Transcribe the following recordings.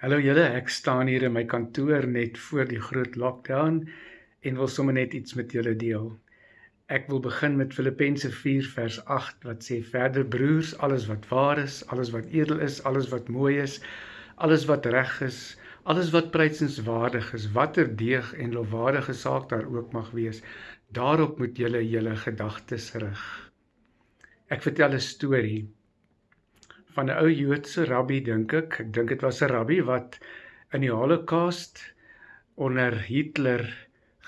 Hallo julle, ek staan hier in my kantoor net voor die groot lockdown en wil sommer net iets met julle deel. Ek wil begin met Filippense 4 vers 8 wat sê verder broers, alles wat waar is, alles wat edel is, alles wat mooi is, alles wat reg is, alles wat prysenswaardig is, watter deeg en lofwaardige saak daar ook mag wees, daarop moet julle julle gedagtes rig. Ek vertel 'n storie van 'n ou Joodse rabbi dink ek. Ek dink dit was 'n rabbi wat in die Holocaust onder Hitler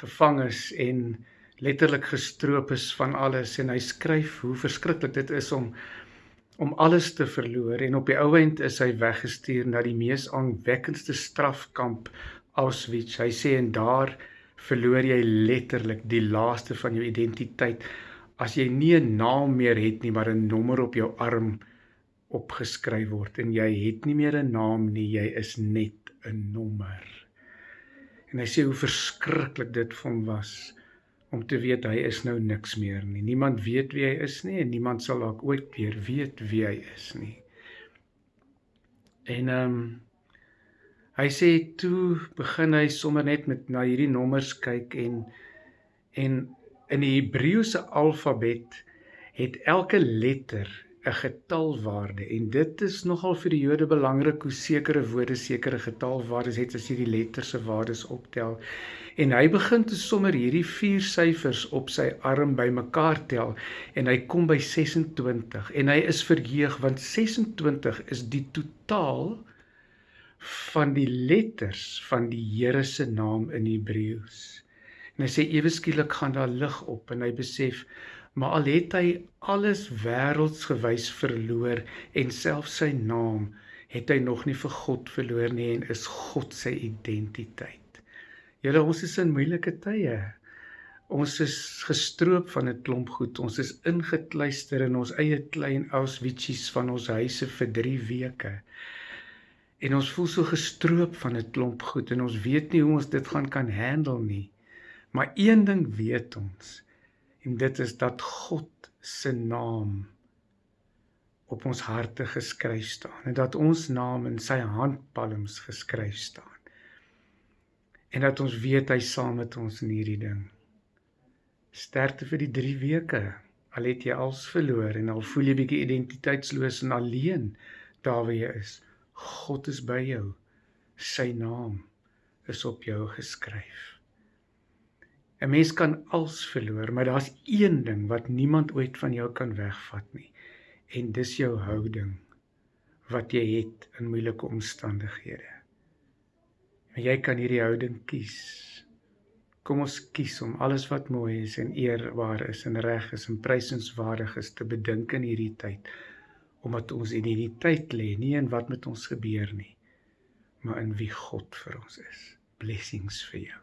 gevang is en letterlik gestroop is van alles en hy skryf hoe verskriklik dit is om om alles te verloor en op die ou end is hy weggestuur na die mees aanwekkendste strafkamp Auschwitz. Hy sê en daar verloor jy letterlik die laaste van jou identiteit as jy nie 'n naam meer het nie maar 'n nommer op jou arm opgeskryf word en jy het nie meer 'n naam nie, jy is net 'n nommer. En hy sê hoe verskriklik dit vir hom was om te weet hy is nou niks meer nie. Niemand weet wie hy is nie en niemand sal dalk ooit weer weet wie hy is nie. En ehm um, hy sê toe begin hy sommer net met na hierdie nommers kyk en en in die Hebreëse alfabet het elke letter 'n getalwaarde en dit is nogal vir die Jode belangrik hoe sekere woorde sekere getalwaardes het as jy die letters se waardes optel. En hy begin te sommer hierdie vier syfers op sy arm bymekaar tel en hy kom by 26 en hy is verheug want 26 is die totaal van die letters van die Here se naam in Hebreëus. En hy sê ewe skielik gaan daar lig op en hy besef maar al het hy alles wêreldsgewys verloor en self sy naam het hy nog nie vir God verloor nie en is God sy identiteit. Julle ons is in moeilike tye. Ons is gestroop van 'n klomp goed. Ons is ingekluister in ons eie klein Auschwitz's van ons huise vir 3 weke. En ons voel so gestroop van 'n klomp goed en ons weet nie hoe ons dit gaan kan handle nie. Maar een ding weet ons, en dit is dat God se naam op ons harte geskryf staan en dat ons naam in sy handpalms geskryf staan. En dat ons weet hy saam met ons in hierdie ding. Sterkte vir die 3 weke. Al het jy als verloor en al voel jy bietjie identiteitsloos en alleen daar waar jy is. God is by jou. Sy naam is op jou geskryf. 'n Mens kan als verloor, maar daar's een ding wat niemand ooit van jou kan wegvat nie. En dis jou houding wat jy het in moeilike omstandighede. En jy kan hierdie houding kies. Kom ons kies om alles wat mooi is en eerbaar is en reg is en prysenswaardig is te bedink in hierdie tyd omdat ons identiteit lê nie in wat met ons gebeur nie maar in wie God vir ons is. Blessings vir jou.